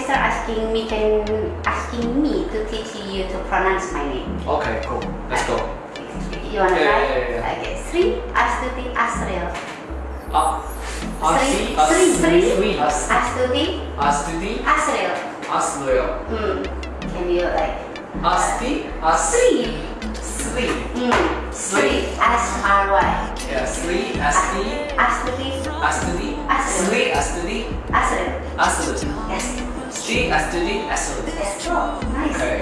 sister asking me can asking me to teach you to pronounce my name. Okay, cool. Let's go. You wanna Yeah, try? yeah, yeah, yeah. Okay. Sri Astuti Asril. Ah, Sri Sri Sri As- Astuti Astuti, Asril. Asloyo. Hmm. Can you like Asti, As, Sri? Hmm. Sri S R Y. Yeah, Sri, Asti, Astuti Astuti, Asri. Sri, Astuti, G as Judy as Nice. Okay.